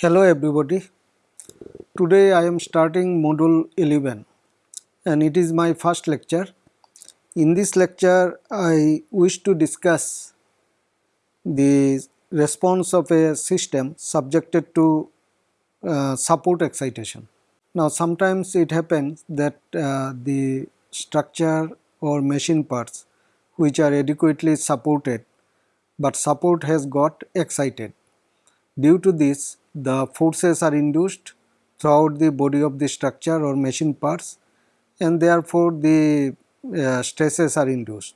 Hello everybody. Today I am starting module 11 and it is my first lecture. In this lecture I wish to discuss the response of a system subjected to uh, support excitation. Now sometimes it happens that uh, the structure or machine parts which are adequately supported but support has got excited. Due to this the forces are induced throughout the body of the structure or machine parts and therefore the uh, stresses are induced.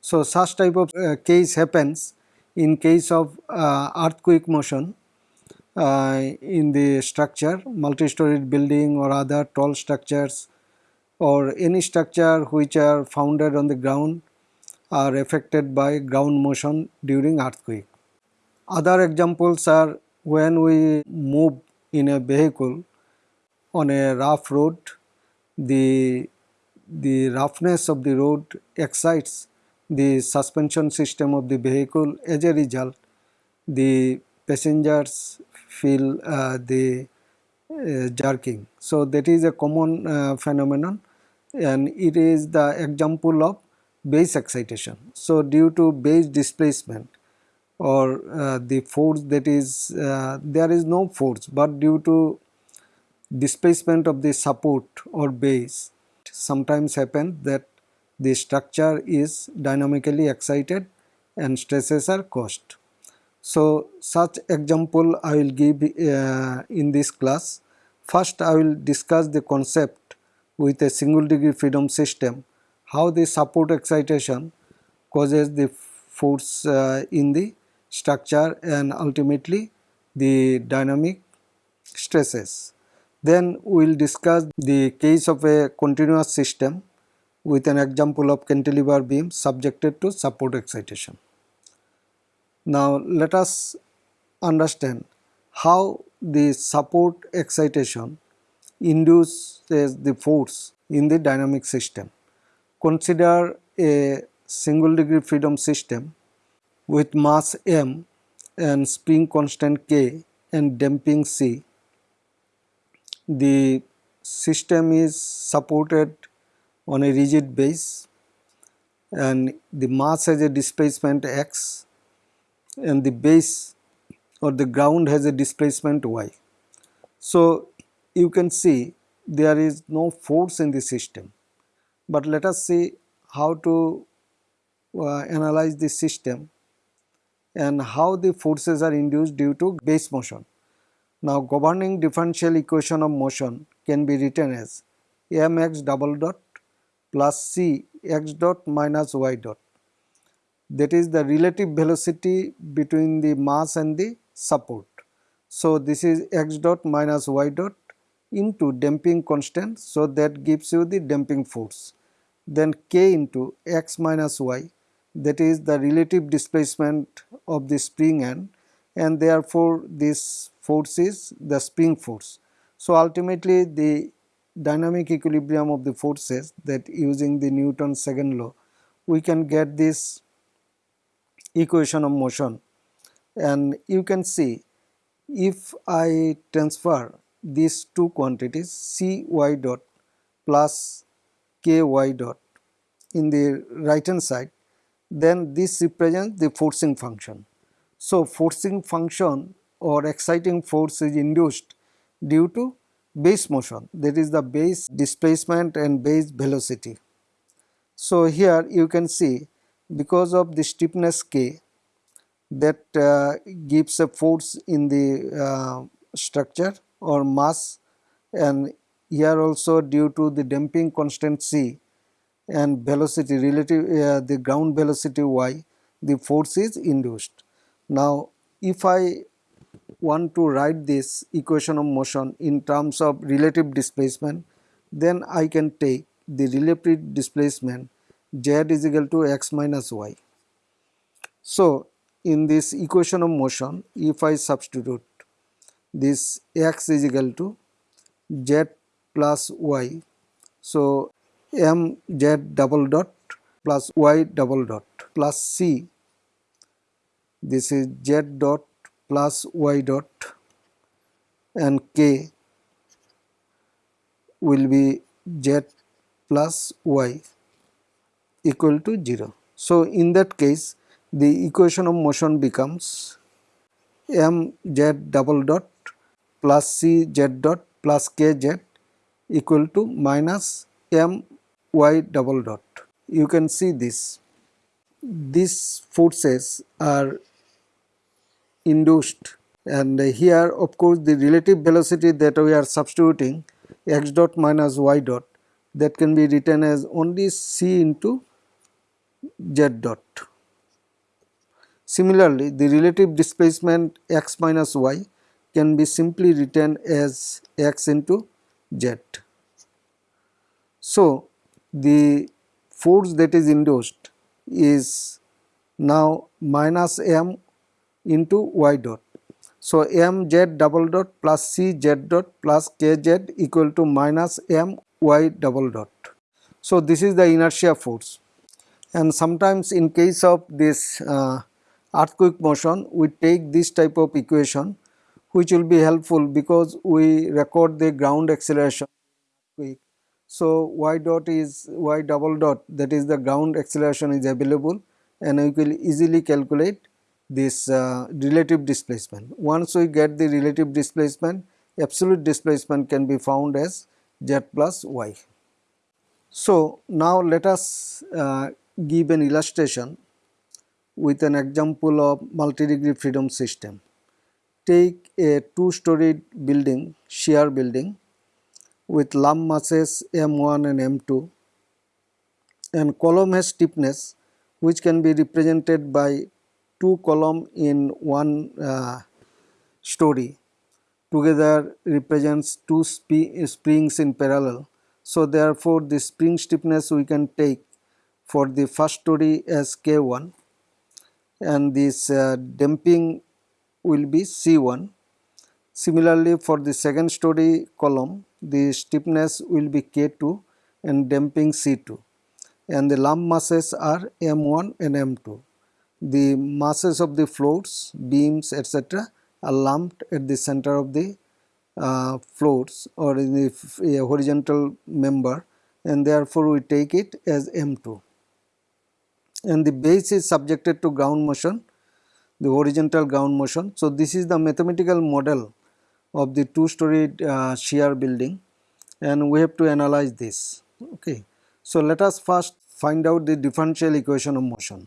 So such type of uh, case happens in case of uh, earthquake motion uh, in the structure multi-storied building or other tall structures or any structure which are founded on the ground are affected by ground motion during earthquake. Other examples are when we move in a vehicle on a rough road, the, the roughness of the road excites the suspension system of the vehicle. As a result, the passengers feel uh, the uh, jerking. So, that is a common uh, phenomenon and it is the example of base excitation. So, due to base displacement or uh, the force that is uh, there is no force but due to displacement of the support or base sometimes happen that the structure is dynamically excited and stresses are caused. So, such example I will give uh, in this class. First I will discuss the concept with a single degree freedom system, how the support excitation causes the force uh, in the structure and ultimately the dynamic stresses. Then we will discuss the case of a continuous system with an example of cantilever beam subjected to support excitation. Now let us understand how the support excitation induces the force in the dynamic system. Consider a single degree freedom system with mass m and spring constant k and damping c. The system is supported on a rigid base and the mass has a displacement x and the base or the ground has a displacement y. So, you can see there is no force in the system, but let us see how to uh, analyze the system and how the forces are induced due to base motion. Now governing differential equation of motion can be written as mx double dot plus c x dot minus y dot that is the relative velocity between the mass and the support. So this is x dot minus y dot into damping constant so that gives you the damping force then k into x minus y that is the relative displacement of the spring end and therefore this force is the spring force. So ultimately the dynamic equilibrium of the forces that using the Newton's second law we can get this equation of motion and you can see if I transfer these two quantities c y dot plus k y dot in the right hand side then this represents the forcing function. So, forcing function or exciting force is induced due to base motion that is the base displacement and base velocity. So, here you can see because of the stiffness k that uh, gives a force in the uh, structure or mass and here also due to the damping constant c and velocity relative uh, the ground velocity y the force is induced. Now if I want to write this equation of motion in terms of relative displacement then I can take the relative displacement z is equal to x minus y. So in this equation of motion if I substitute this x is equal to z plus y so m z double dot plus y double dot plus c this is z dot plus y dot and k will be z plus y equal to 0. So, in that case the equation of motion becomes m z double dot plus c z dot plus k z equal to minus m y double dot. You can see this. These forces are induced and here of course the relative velocity that we are substituting x dot minus y dot that can be written as only c into z dot. Similarly, the relative displacement x minus y can be simply written as x into z. So, the force that is induced is now minus m into y dot. So, m z double dot plus c z dot plus k z equal to minus m y double dot. So, this is the inertia force and sometimes in case of this uh, earthquake motion we take this type of equation which will be helpful because we record the ground acceleration so y dot is y double dot that is the ground acceleration is available and we will easily calculate this uh, relative displacement. Once we get the relative displacement absolute displacement can be found as z plus y. So now let us uh, give an illustration with an example of multi-degree freedom system. Take a two-storied building, shear building with lump masses M1 and M2 and column has stiffness which can be represented by two column in one uh, story together represents two sp springs in parallel. So, therefore, the spring stiffness we can take for the first story as K1 and this uh, damping will be C1. Similarly, for the second story column the stiffness will be K2 and damping C2 and the lump masses are M1 and M2. The masses of the floors, beams etc. are lumped at the center of the uh, floors or in the uh, horizontal member and therefore we take it as M2 and the base is subjected to ground motion the horizontal ground motion. So, this is the mathematical model of the two storied uh, shear building and we have to analyze this. Okay. So, let us first find out the differential equation of motion.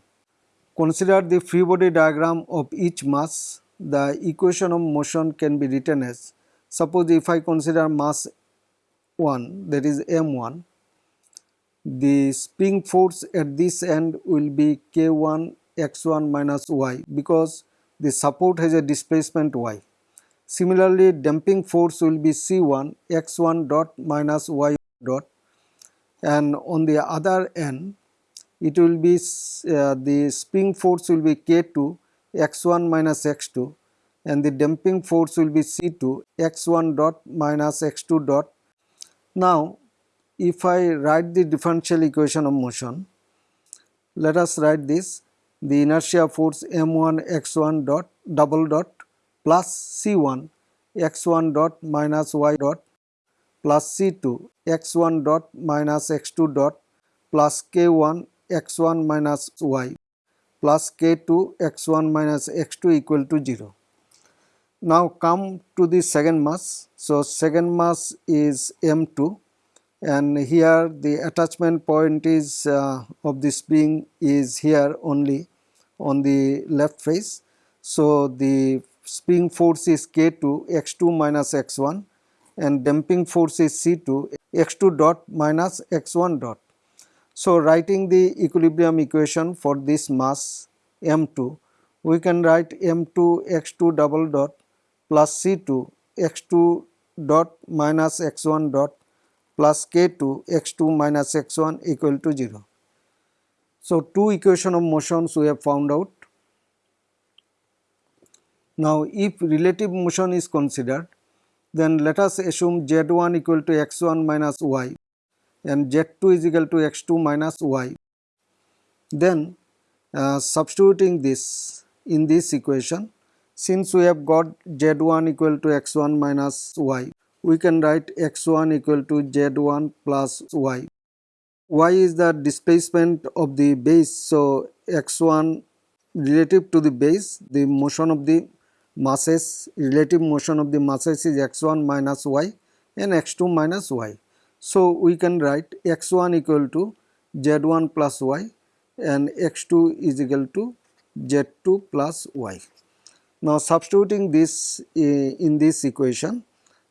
Consider the free body diagram of each mass. The equation of motion can be written as suppose if I consider mass 1 that is m1 the spring force at this end will be k1 x1 minus y because the support has a displacement y. Similarly, damping force will be c1 x1 dot minus y dot and on the other end it will be uh, the spring force will be k2 x1 minus x2 and the damping force will be c2 x1 dot minus x2 dot. Now, if I write the differential equation of motion, let us write this the inertia force m1 x1 dot double dot plus c1 x1 dot minus y dot plus c2 x1 dot minus x2 dot plus k1 x1 minus y plus k2 x1 minus x2 equal to 0. Now come to the second mass. So second mass is m2 and here the attachment point is uh, of the spring is here only on the left face. So, the spring force is K2 x2 minus x1 and damping force is C2 x2 dot minus x1 dot. So, writing the equilibrium equation for this mass m2 we can write m2 x2 double dot plus C2 x2 dot minus x1 dot plus k2 x2 minus x1 equal to 0. So, two equation of motions we have found out. Now, if relative motion is considered, then let us assume z1 equal to x1 minus y and z2 is equal to x2 minus y. Then uh, substituting this in this equation since we have got z1 equal to x1 minus y, we can write x1 equal to z1 plus y. y is the displacement of the base, so x1 relative to the base, the motion of the masses, relative motion of the masses is x1 minus y and x2 minus y. So, we can write x1 equal to z1 plus y and x2 is equal to z2 plus y. Now substituting this uh, in this equation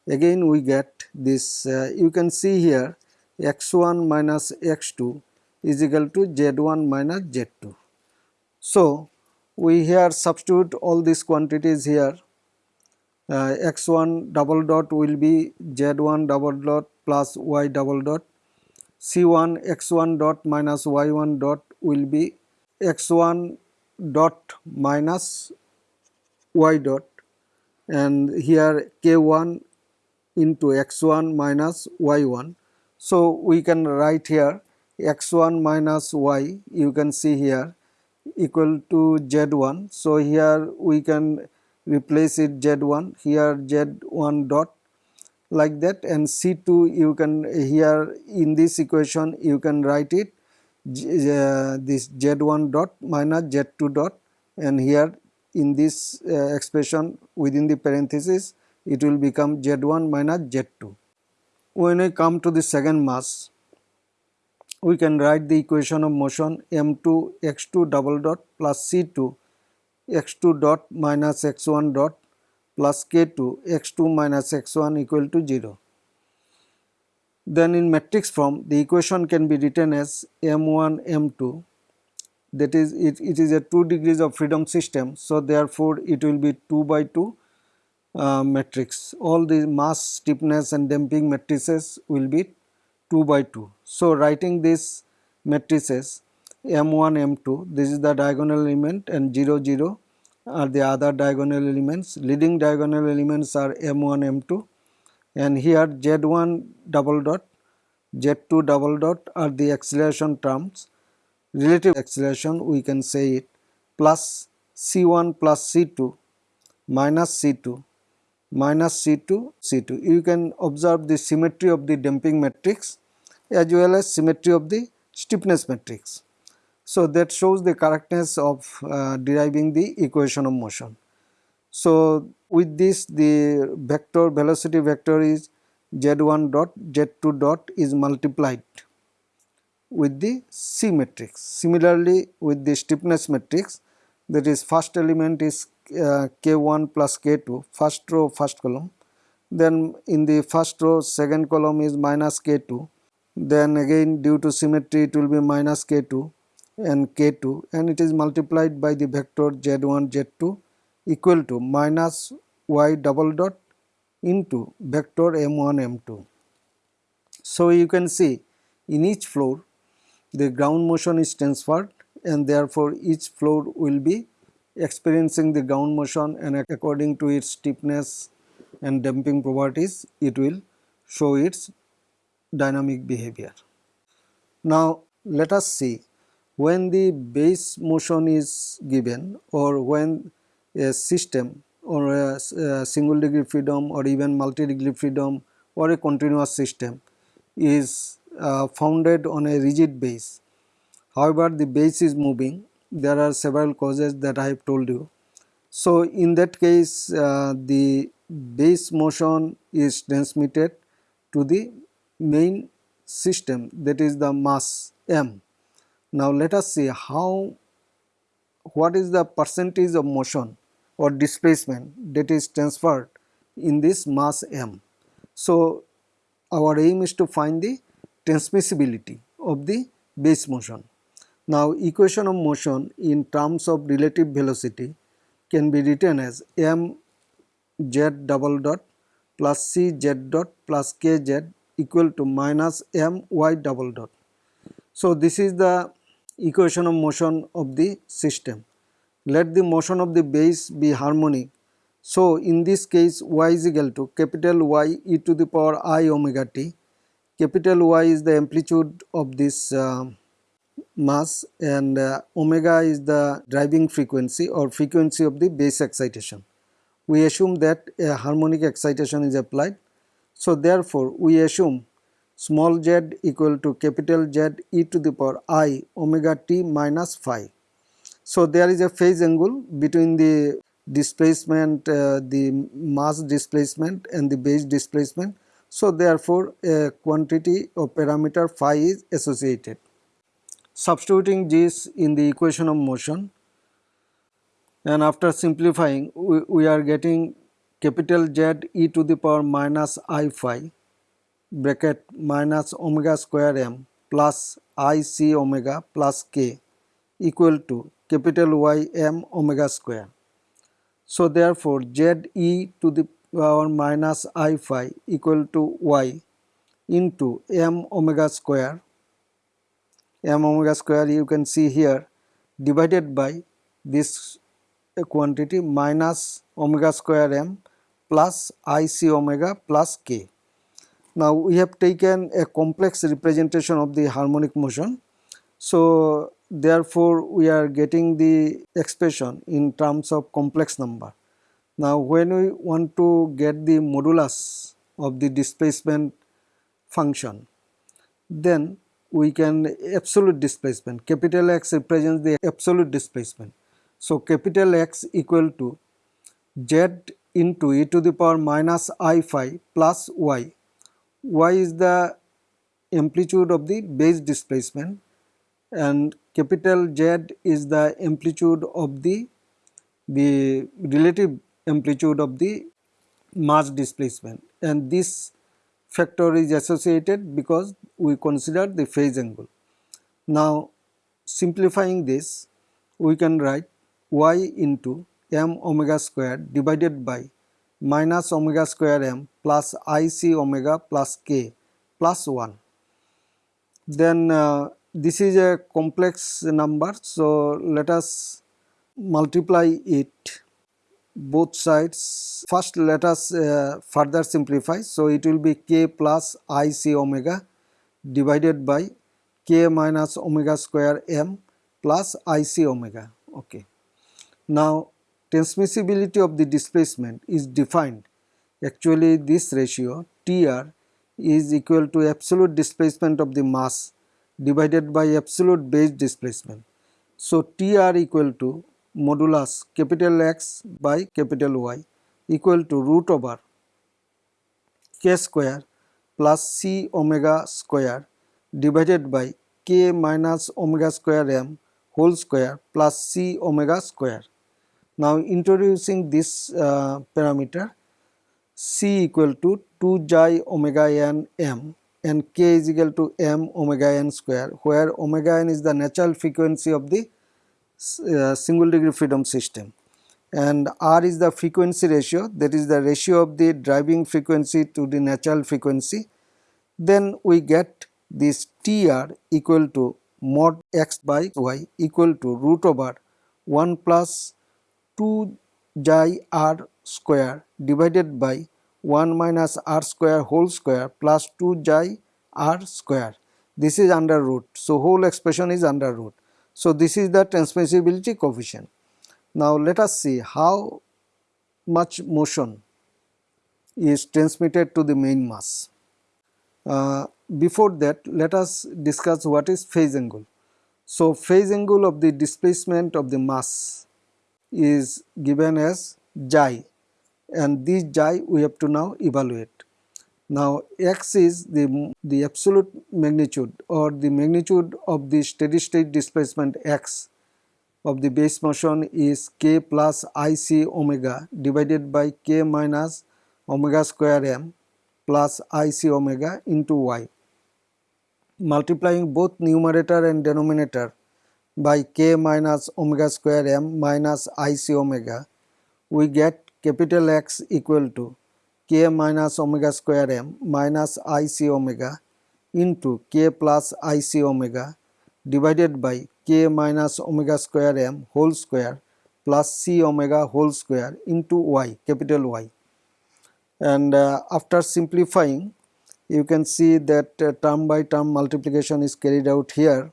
again we get this uh, you can see here x1 minus x2 is equal to z1 minus z2. So we here substitute all these quantities here. Uh, x1 double dot will be z1 double dot plus y double dot. c1 x1 dot minus y1 dot will be x1 dot minus y dot. And here k1 into x1 minus y1. So, we can write here x1 minus y you can see here equal to z1. So, here we can replace it z1 here z1 dot like that and c2 you can here in this equation you can write it uh, this z1 dot minus z2 dot and here in this uh, expression within the parenthesis it will become z1 minus z2. When I come to the second mass we can write the equation of motion m2 x2 double dot plus c2 x2 dot minus x1 dot plus k2 x2 minus x1 equal to 0. Then in matrix form the equation can be written as m1 m2 that is it, it is a 2 degrees of freedom system. So, therefore, it will be 2 by 2 uh, matrix all the mass stiffness and damping matrices will be 2 by 2. So, writing this matrices m1 m2 this is the diagonal element and 0 0 are the other diagonal elements. Leading diagonal elements are m1 m2 and here z1 double dot z2 double dot are the acceleration terms. Relative acceleration we can say it plus c1 plus c2 minus c2 minus c2 c2 you can observe the symmetry of the damping matrix as well as symmetry of the stiffness matrix. So, that shows the correctness of uh, deriving the equation of motion. So, with this the vector velocity vector is z1 dot z2 dot is multiplied with the C matrix. Similarly, with the stiffness matrix that is first element is uh, K1 plus K2 first row first column then in the first row second column is minus K2 then again due to symmetry it will be minus K2 and K2 and it is multiplied by the vector Z1 Z2 equal to minus Y double dot into vector M1 M2. So you can see in each floor the ground motion is transferred and therefore each floor will be experiencing the ground motion and according to its stiffness and damping properties it will show its dynamic behavior. Now let us see when the base motion is given or when a system or a, a single degree freedom or even multi degree freedom or a continuous system is uh, founded on a rigid base. However, the base is moving there are several causes that I have told you. So, in that case uh, the base motion is transmitted to the main system that is the mass m. Now, let us see how what is the percentage of motion or displacement that is transferred in this mass m. So, our aim is to find the transmissibility of the base motion. Now equation of motion in terms of relative velocity can be written as m z double dot plus c z dot plus k z equal to minus m y double dot. So this is the equation of motion of the system. Let the motion of the base be harmonic. So in this case y is equal to capital Y e to the power i omega t. Capital Y is the amplitude of this uh, mass and uh, omega is the driving frequency or frequency of the base excitation. we assume that a harmonic excitation is applied. So, therefore, we assume small z equal to capital Z e to the power i omega t minus phi. So, there is a phase angle between the displacement, uh, the mass displacement and the base displacement. So, therefore, a quantity or parameter phi is associated. Substituting this in the equation of motion and after simplifying we, we are getting capital Z e to the power minus i phi bracket minus omega square m plus i c omega plus k equal to capital Y m omega square. So, therefore, Z e to the power minus i phi equal to y into m omega square m omega square you can see here divided by this quantity minus omega square m plus i c omega plus k. Now, we have taken a complex representation of the harmonic motion. So, therefore, we are getting the expression in terms of complex number. Now, when we want to get the modulus of the displacement function, then we can absolute displacement capital X represents the absolute displacement. So, capital X equal to Z into e to the power minus i phi plus y. y is the amplitude of the base displacement and capital Z is the amplitude of the the relative amplitude of the mass displacement and this factor is associated because we consider the phase angle. Now simplifying this we can write y into m omega square divided by minus omega square m plus i c omega plus k plus 1. Then uh, this is a complex number so let us multiply it both sides. First let us uh, further simplify. So, it will be k plus i c omega divided by k minus omega square m plus i c omega. Okay. Now, transmissibility of the displacement is defined actually this ratio Tr is equal to absolute displacement of the mass divided by absolute base displacement. So, Tr equal to modulus capital X by capital Y equal to root over k square plus c omega square divided by k minus omega square m whole square plus c omega square. Now introducing this uh, parameter c equal to 2 xi omega n m and k is equal to m omega n square where omega n is the natural frequency of the uh, single degree freedom system. And R is the frequency ratio that is the ratio of the driving frequency to the natural frequency. Then we get this TR equal to mod x by y equal to root over 1 plus 2 xi r square divided by 1 minus r square whole square plus 2 xi r square. This is under root. So, whole expression is under root. So, this is the transmissibility coefficient. Now, let us see how much motion is transmitted to the main mass. Uh, before that, let us discuss what is phase angle. So, phase angle of the displacement of the mass is given as xi and this xi we have to now evaluate. Now x is the, the absolute magnitude or the magnitude of the steady state displacement x of the base motion is k plus ic omega divided by k minus omega square m plus ic omega into y. Multiplying both numerator and denominator by k minus omega square m minus ic omega, we get capital X equal to k minus omega square m minus i c omega into k plus i c omega divided by k minus omega square m whole square plus c omega whole square into y capital Y. And uh, after simplifying you can see that uh, term by term multiplication is carried out here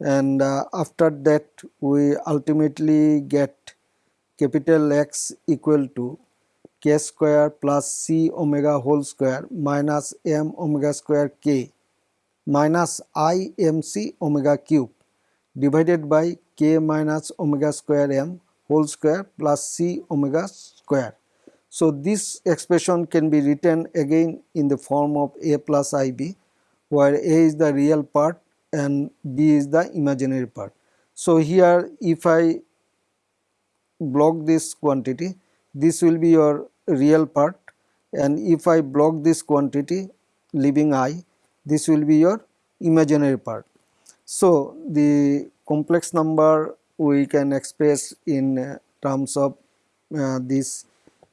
and uh, after that we ultimately get capital X equal to k square plus c omega whole square minus m omega square k minus i m c omega cube divided by k minus omega square m whole square plus c omega square. So, this expression can be written again in the form of a plus ib where a is the real part and b is the imaginary part. So, here if I block this quantity this will be your real part and if I block this quantity leaving i this will be your imaginary part. So, the complex number we can express in uh, terms of uh, this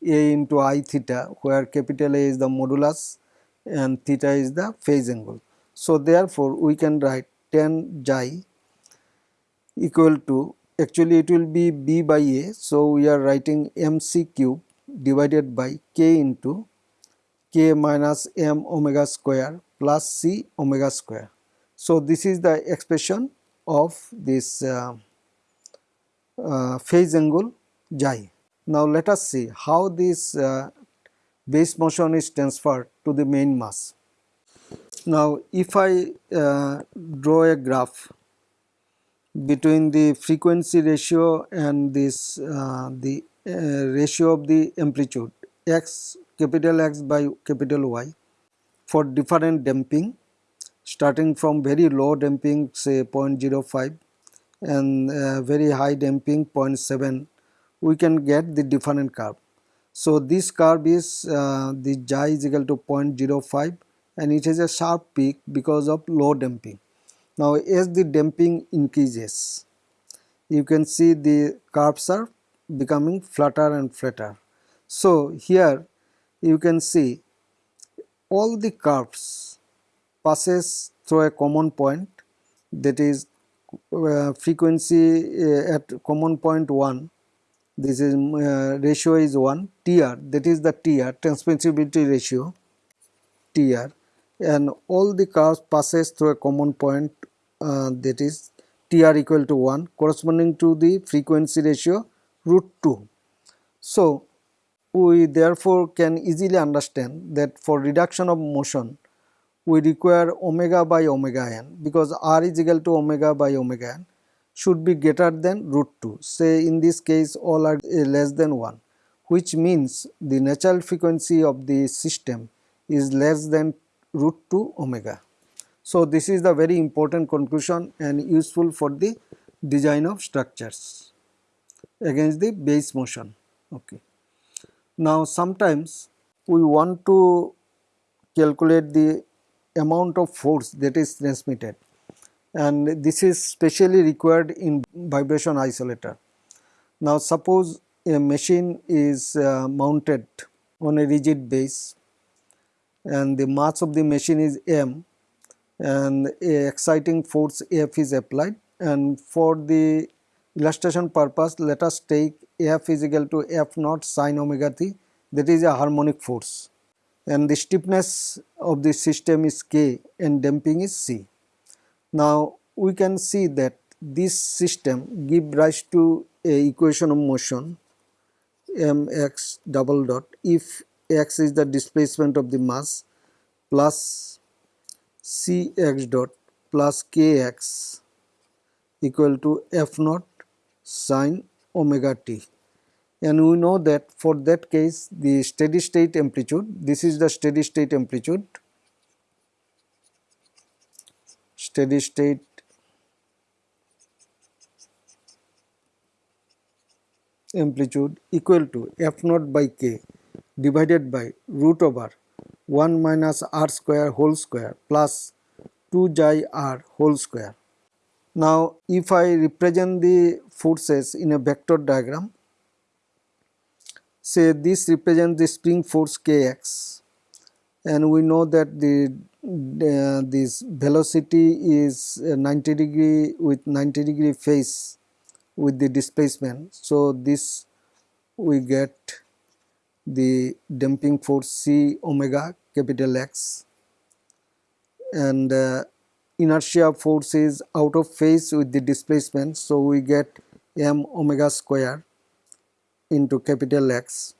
a into i theta where capital A is the modulus and theta is the phase angle. So, therefore, we can write tan xi equal to actually it will be b by a. So, we are writing mc cube divided by k into k minus m omega square plus c omega square. So, this is the expression of this uh, uh, phase angle xi. Now, let us see how this uh, base motion is transferred to the main mass. Now, if I uh, draw a graph between the frequency ratio and this uh, the uh, ratio of the amplitude x capital X by capital Y for different damping starting from very low damping say 0.05 and uh, very high damping 0.7 we can get the different curve. So, this curve is uh, the xi is equal to 0.05 and it has a sharp peak because of low damping. Now as the damping increases you can see the curves are becoming flatter and flatter. So here you can see all the curves passes through a common point that is uh, frequency uh, at common point 1 this is uh, ratio is 1 TR that is the TR transmissibility ratio TR and all the curves passes through a common point uh, that is TR equal to 1 corresponding to the frequency ratio root 2. So, we therefore can easily understand that for reduction of motion we require omega by omega n because r is equal to omega by omega n should be greater than root 2 say in this case all are uh, less than 1 which means the natural frequency of the system is less than root 2 omega. So, this is the very important conclusion and useful for the design of structures against the base motion. Okay. Now, sometimes we want to calculate the amount of force that is transmitted and this is specially required in vibration isolator. Now, suppose a machine is uh, mounted on a rigid base and the mass of the machine is m and a exciting force F is applied and for the illustration purpose let us take F is equal to F naught sine omega t that is a harmonic force and the stiffness of the system is K and damping is C. Now we can see that this system give rise to a equation of motion mx double dot if x is the displacement of the mass plus cx dot plus kx equal to f naught sine omega t. And we know that for that case the steady state amplitude this is the steady state amplitude steady state amplitude equal to f naught by k divided by root over 1 minus r square whole square plus 2 xi r whole square. Now, if I represent the forces in a vector diagram, say this represents the spring force kx and we know that the uh, this velocity is 90 degree with 90 degree phase with the displacement. So, this we get the damping force C omega capital X and uh, inertia force is out of phase with the displacement. So, we get m omega square into capital X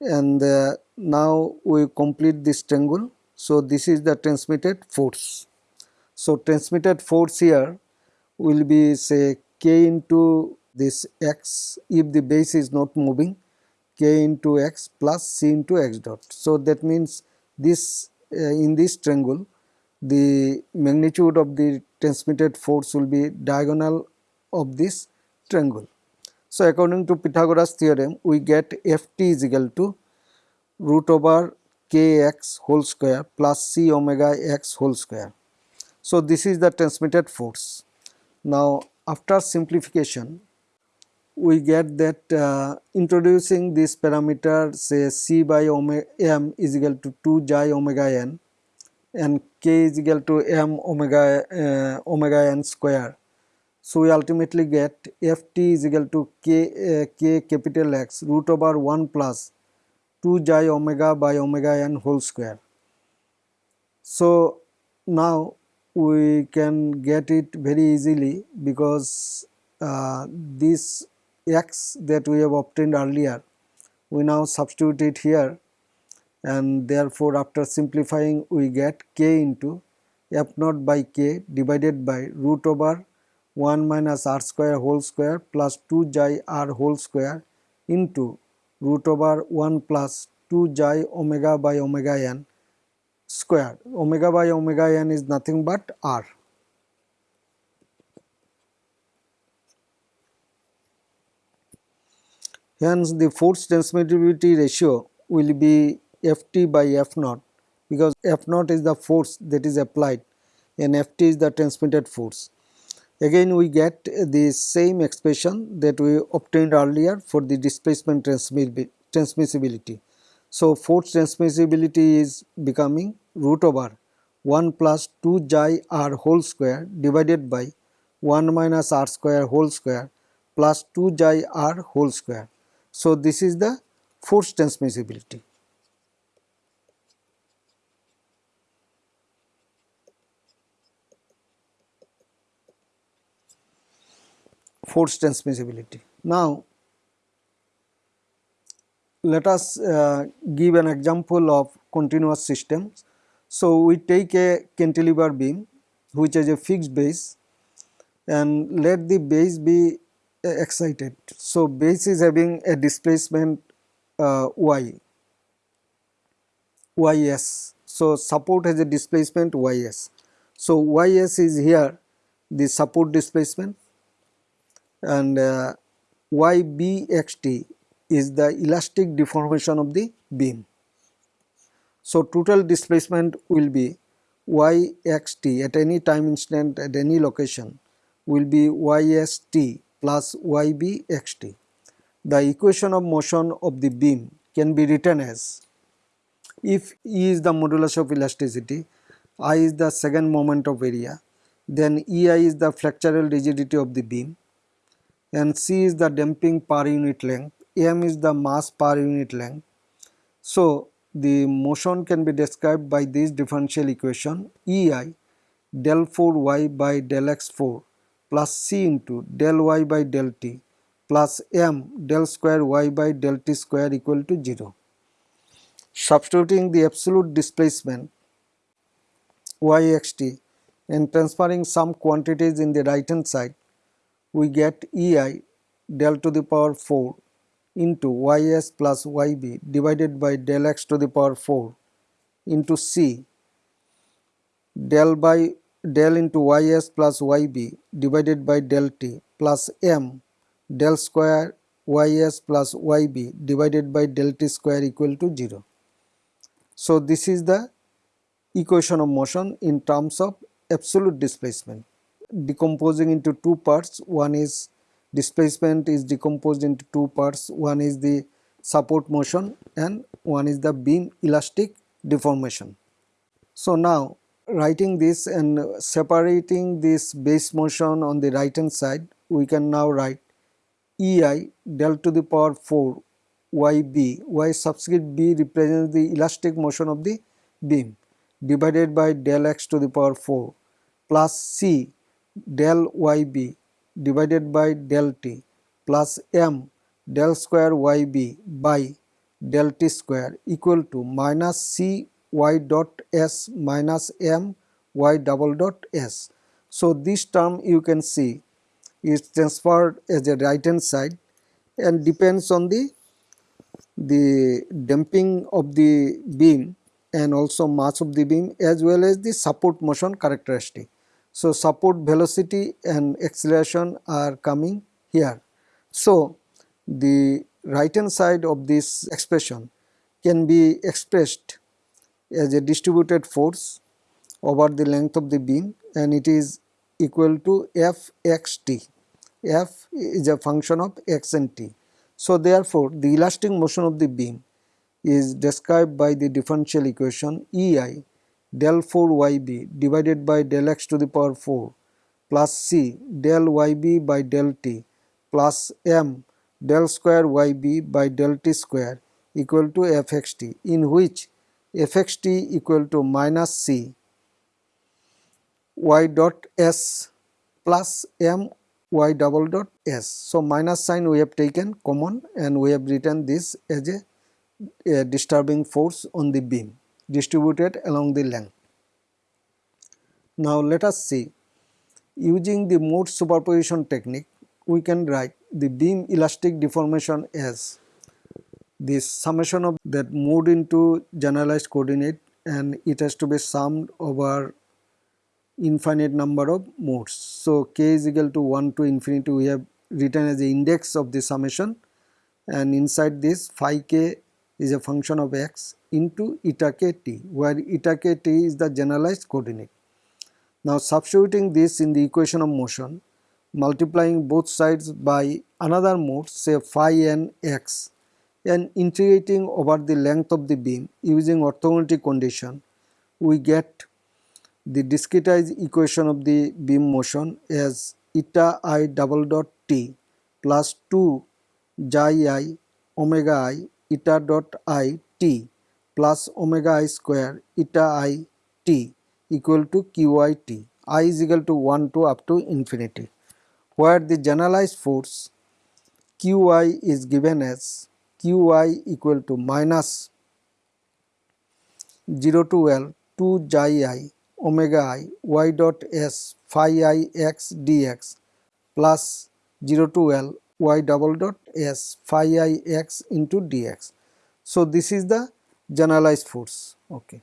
and uh, now we complete this triangle. So, this is the transmitted force. So, transmitted force here will be say k into this x if the base is not moving k into x plus c into x dot. So, that means this uh, in this triangle the magnitude of the transmitted force will be diagonal of this triangle. So, according to Pythagoras theorem we get Ft is equal to root over kx whole square plus c omega x whole square. So, this is the transmitted force. Now, after simplification we get that uh, introducing this parameter say c by omega m is equal to 2 j omega n and k is equal to m omega uh, omega n square. So we ultimately get ft is equal to k, uh, k capital X root over 1 plus 2 j omega by omega n whole square. So now we can get it very easily because uh, this x that we have obtained earlier we now substitute it here and therefore after simplifying we get k into f naught by k divided by root over 1 minus r square whole square plus 2 j r whole square into root over 1 plus 2 j omega by omega n square. Omega by omega n is nothing but r. Hence, the force transmittivity ratio will be Ft by F naught because F naught is the force that is applied and Ft is the transmitted force. Again we get the same expression that we obtained earlier for the displacement transmissibility. So, force transmissibility is becoming root over 1 plus 2 j r whole square divided by 1 minus r square whole square plus 2 j r whole square. So, this is the force transmissibility. Force transmissibility. Now, let us uh, give an example of continuous systems. So, we take a cantilever beam which has a fixed base and let the base be excited. So, base is having a displacement uh, y, ys. So, support has a displacement ys. So, ys is here the support displacement and uh, ybxt is the elastic deformation of the beam. So, total displacement will be yxt at any time instant at any location will be yst plus ybxt. The equation of motion of the beam can be written as if E is the modulus of elasticity, I is the second moment of area, then EI is the flexural rigidity of the beam and C is the damping per unit length, M is the mass per unit length. So, the motion can be described by this differential equation EI del 4 y by del x 4 plus c into del y by del t plus m del square y by del t square equal to 0. Substituting the absolute displacement yxt and transferring some quantities in the right hand side, we get ei del to the power 4 into ys plus yb divided by del x to the power 4 into c del by del into ys plus yb divided by del t plus m del square ys plus yb divided by del t square equal to 0. So, this is the equation of motion in terms of absolute displacement decomposing into two parts one is displacement is decomposed into two parts one is the support motion and one is the beam elastic deformation. So, now writing this and separating this base motion on the right hand side we can now write ei del to the power 4 yb y subscript b represents the elastic motion of the beam divided by del x to the power 4 plus c del yb divided by del t plus m del square yb by del t square equal to minus c y dot s minus m y double dot s. So, this term you can see is transferred as a right hand side and depends on the the damping of the beam and also mass of the beam as well as the support motion characteristic. So, support velocity and acceleration are coming here. So, the right hand side of this expression can be expressed as a distributed force over the length of the beam and it is equal to Fxt. F is a function of x and t. So, therefore, the elastic motion of the beam is described by the differential equation EI del 4 yb divided by del x to the power 4 plus c del yb by del t plus m del square yb by del t square equal to fxt in which fxt equal to minus c y dot s plus m y double dot s. So, minus sign we have taken common and we have written this as a, a disturbing force on the beam distributed along the length. Now, let us see using the mode superposition technique we can write the beam elastic deformation as the summation of that mode into generalized coordinate and it has to be summed over infinite number of modes. So, k is equal to 1 to infinity we have written as the index of the summation and inside this phi k is a function of x into eta k t where eta k t is the generalized coordinate. Now substituting this in the equation of motion multiplying both sides by another mode say phi n x and integrating over the length of the beam using orthogonality condition we get the discretized equation of the beam motion as eta i double dot t plus 2 xi i omega i eta dot i t plus omega i square eta i t equal to qi t. I is equal to 1 to up to infinity where the generalized force qi is given as qi equal to minus 0 to L 2 xi i omega i y dot s phi i x dx plus 0 to L y double dot s phi i x into dx. So, this is the generalized force. Okay.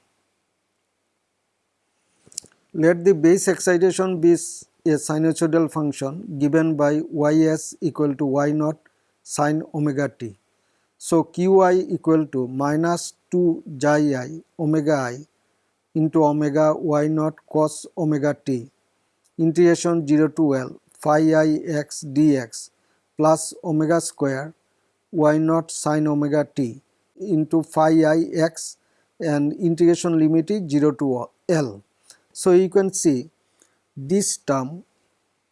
Let the base excitation be a sinusoidal function given by ys equal to y naught sine omega t. So, qi equal to minus 2 xi i omega i into omega y naught cos omega t integration 0 to L phi i x dx plus omega square y naught sin omega t into phi i x and integration limit is 0 to L. So, you can see this term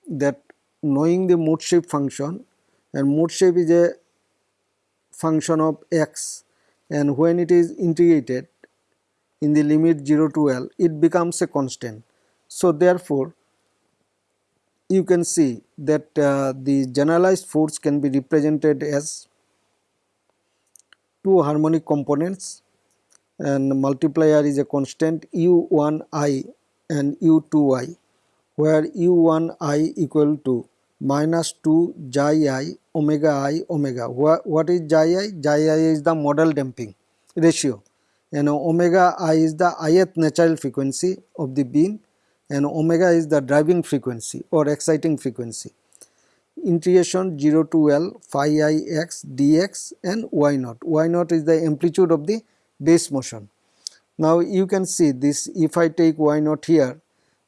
that knowing the mode shape function and mode shape is a function of x and when it is integrated in the limit 0 to L it becomes a constant. So therefore you can see that uh, the generalized force can be represented as two harmonic components and multiplier is a constant u1i and u2i where u1i equal to minus 2 xi i omega i omega. What is xi i? Xi i is the modal damping ratio and omega i is the ith natural frequency of the beam and omega is the driving frequency or exciting frequency. Integration 0 to L phi i x dx and y naught. y naught is the amplitude of the base motion. Now you can see this if I take y naught here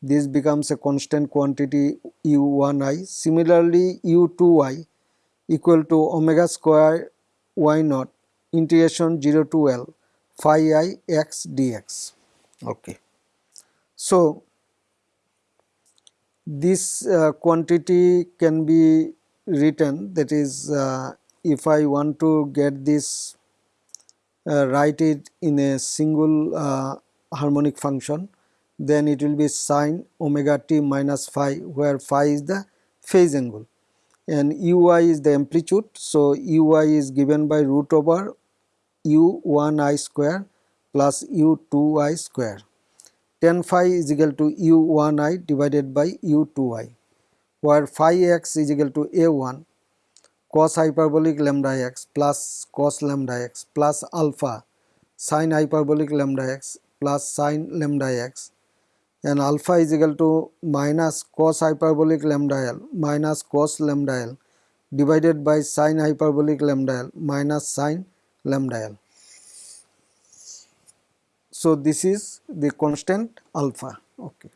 this becomes a constant quantity u1i. Similarly u2i equal to omega square y naught integration 0 to L phi i x dx. Okay. So, this uh, quantity can be written that is uh, if I want to get this uh, write it in a single uh, harmonic function then it will be sine omega t minus phi where phi is the phase angle and ui is the amplitude. So, ui is given by root over u1i square plus u2i square. Tan phi is equal to u1i divided by u2i where phi x is equal to a1 cos hyperbolic lambda x plus cos lambda x plus alpha sin hyperbolic lambda x plus sin lambda x and alpha is equal to minus cos hyperbolic lambda l minus cos lambda l divided by sin hyperbolic lambda l minus sin lambda l. So, this is the constant alpha. Okay.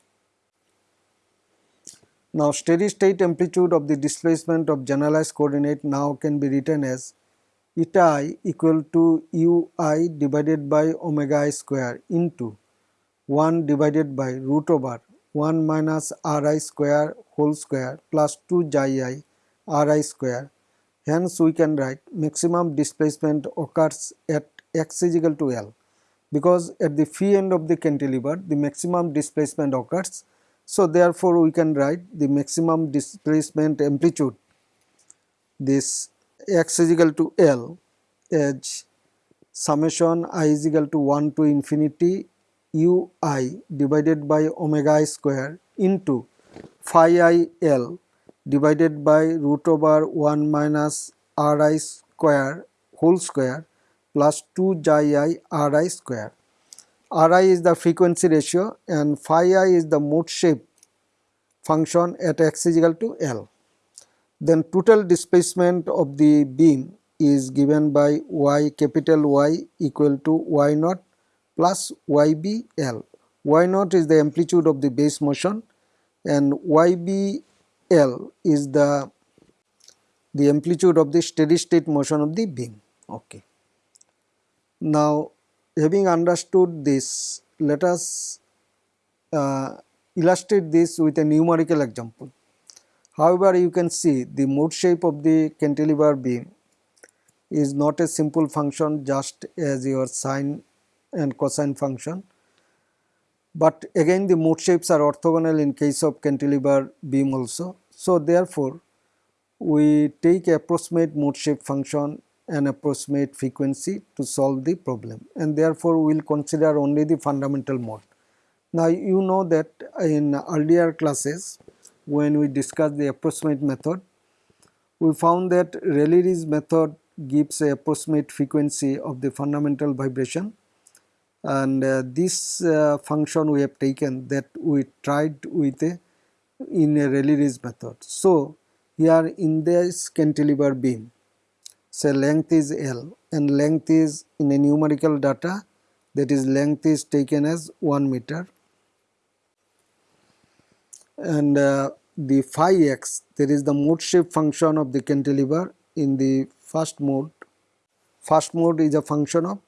Now, steady state amplitude of the displacement of generalized coordinate now can be written as eta i equal to ui divided by omega i square into 1 divided by root over 1 minus ri square whole square plus 2 xi i ri square. Hence, we can write maximum displacement occurs at x is equal to L because at the free end of the cantilever the maximum displacement occurs. So, therefore, we can write the maximum displacement amplitude this x is equal to L as summation i is equal to 1 to infinity ui divided by omega i square into phi i l divided by root over 1 minus ri square whole square plus 2 xi i ri square. ri is the frequency ratio and phi i is the mode shape function at x is equal to L. Then total displacement of the beam is given by y capital Y equal to y naught plus YBL. Y naught is the amplitude of the base motion and YBL is the the amplitude of the steady state motion of the beam. Okay. Now, having understood this, let us uh, illustrate this with a numerical example. However, you can see the mode shape of the cantilever beam is not a simple function just as your sine and cosine function. But again the mode shapes are orthogonal in case of cantilever beam also. So therefore, we take approximate mode shape function and approximate frequency to solve the problem and therefore we will consider only the fundamental mode. Now you know that in earlier classes when we discussed the approximate method we found that Rayleigh's method gives a approximate frequency of the fundamental vibration and uh, this uh, function we have taken that we tried with a in a Rayleigh's method. So, here in this cantilever beam say length is L and length is in a numerical data that is length is taken as 1 meter and uh, the phi x that is the mode shape function of the cantilever in the first mode first mode is a function of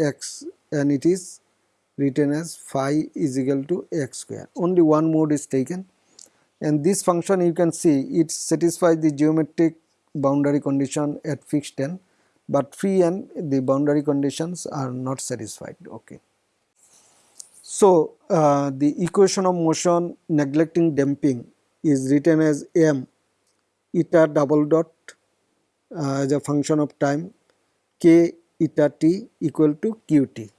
x and it is written as phi is equal to x square. Only one mode is taken and this function you can see it satisfies the geometric boundary condition at fixed end but free end the boundary conditions are not satisfied. Okay. So, uh, the equation of motion neglecting damping is written as m eta double dot uh, as a function of time k eta t equal to qt.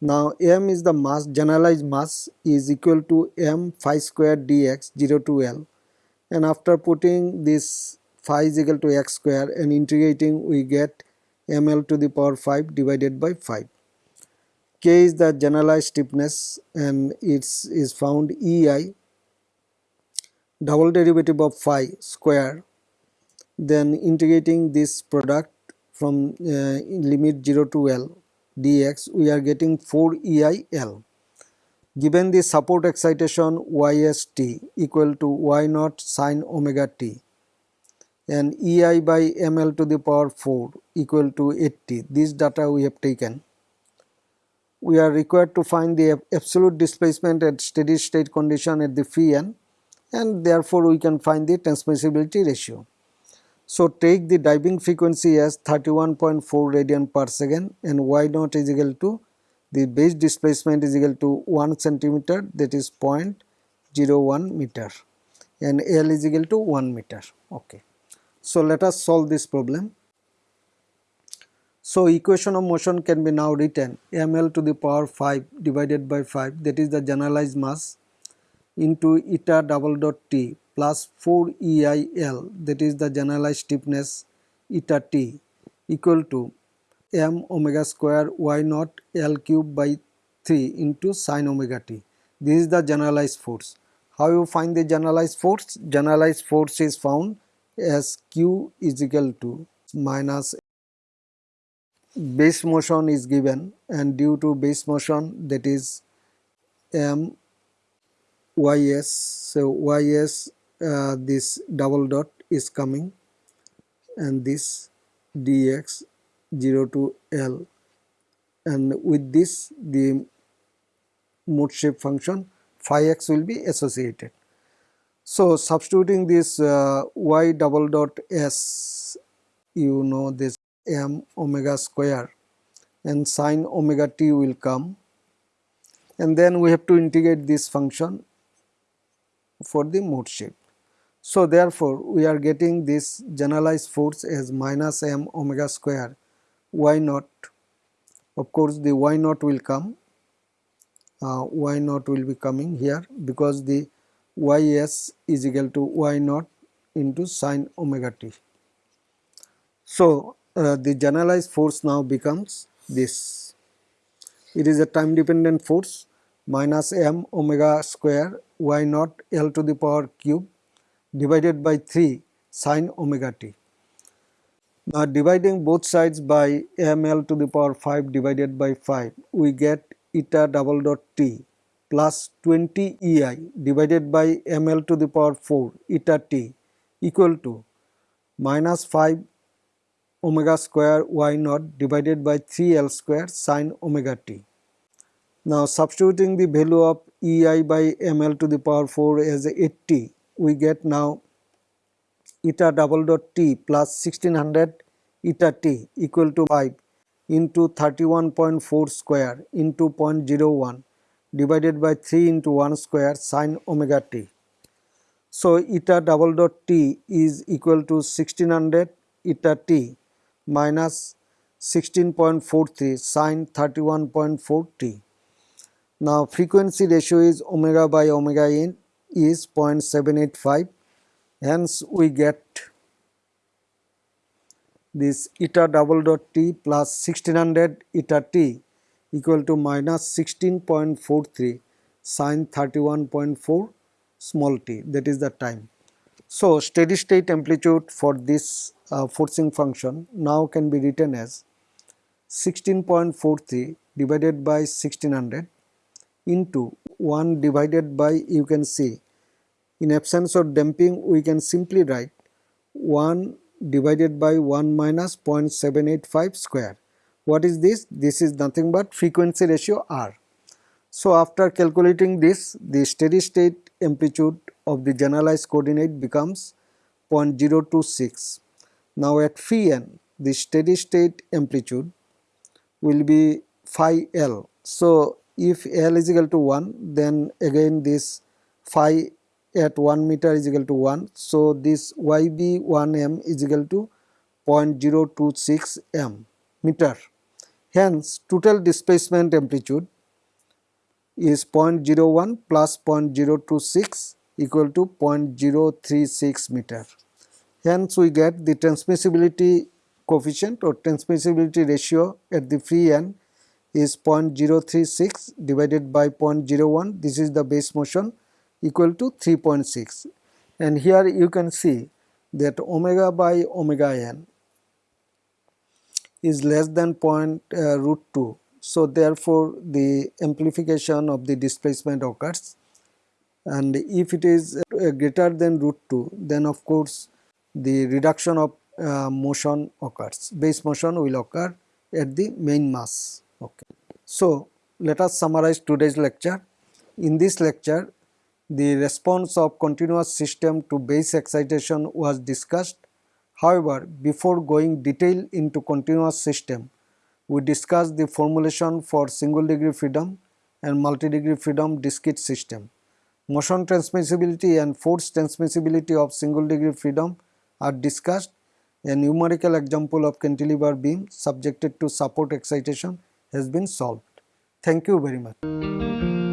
Now m is the mass generalized mass is equal to m phi square dx 0 to L and after putting this phi is equal to x square and integrating we get ml to the power 5 divided by 5. K is the generalized stiffness and it is found EI double derivative of phi square then integrating this product from uh, limit 0 to L dx we are getting 4 EI L. Given the support excitation YST equal to Y naught sine omega t and EI by ml to the power 4 equal to 80 this data we have taken. We are required to find the absolute displacement at steady state condition at the free end and therefore we can find the transmissibility ratio. So take the driving frequency as 31.4 radian per second and y naught is equal to the base displacement is equal to 1 centimeter that is 0.01 meter and L is equal to 1 meter. Okay. So let us solve this problem. So equation of motion can be now written ml to the power 5 divided by 5 that is the generalized mass into eta double dot t plus 4 EIL that is the generalized stiffness eta t equal to m omega square y naught L cube by 3 into sine omega t. This is the generalized force. How you find the generalized force? Generalized force is found as q is equal to minus base motion is given and due to base motion that is m ys so ys uh, this double dot is coming and this dx 0 to l and with this the mode shape function phi x will be associated. So substituting this uh, y double dot s you know this m omega square and sine omega t will come and then we have to integrate this function for the mode shape. So therefore we are getting this generalized force as minus m omega square y naught of course the y naught will come uh, y naught will be coming here because the ys is equal to y naught into sine omega t. So uh, the generalized force now becomes this. It is a time dependent force minus m omega square y naught L to the power cube divided by 3 sine omega t. Now dividing both sides by ml to the power 5 divided by 5 we get eta double dot t plus 20 ei divided by ml to the power 4 eta t equal to minus 5 omega square y naught divided by 3 L square sine omega t. Now substituting the value of ei by ml to the power 4 as 80 we get now eta double dot t plus 1600 eta t equal to 5 into 31.4 square into 0.01 divided by 3 into 1 square sine omega t. So eta double dot t is equal to 1600 eta t minus 16.43 sine 31.4 t. Now frequency ratio is omega by omega n is 0.785 hence we get this eta double dot t plus 1600 eta t equal to minus 16.43 sine 31.4 small t that is the time. So steady state amplitude for this uh, forcing function now can be written as 16.43 divided by 1600 into 1 divided by you can see in absence of damping we can simply write 1 divided by 1 minus 0.785 square. What is this? This is nothing but frequency ratio R. So after calculating this the steady state amplitude of the generalized coordinate becomes 0.026 now at phi n the steady state amplitude will be phi L. So if L is equal to 1 then again this phi at 1 meter is equal to 1. So this YB1m is equal to 0.026 m meter. Hence total displacement amplitude is 0.01 plus 0.026 equal to 0.036 meter. Hence, we get the transmissibility coefficient or transmissibility ratio at the free end is 0.036 divided by 0.01 this is the base motion equal to 3.6 and here you can see that omega by omega n is less than point uh, root 2 so therefore the amplification of the displacement occurs. And if it is uh, greater than root 2 then of course the reduction of uh, motion occurs. Base motion will occur at the main mass. Okay. So let us summarize today's lecture. In this lecture the response of continuous system to base excitation was discussed however before going detail into continuous system we discussed the formulation for single degree freedom and multi degree freedom discrete system motion transmissibility and force transmissibility of single degree freedom are discussed a numerical example of cantilever beam subjected to support excitation has been solved. Thank you very much.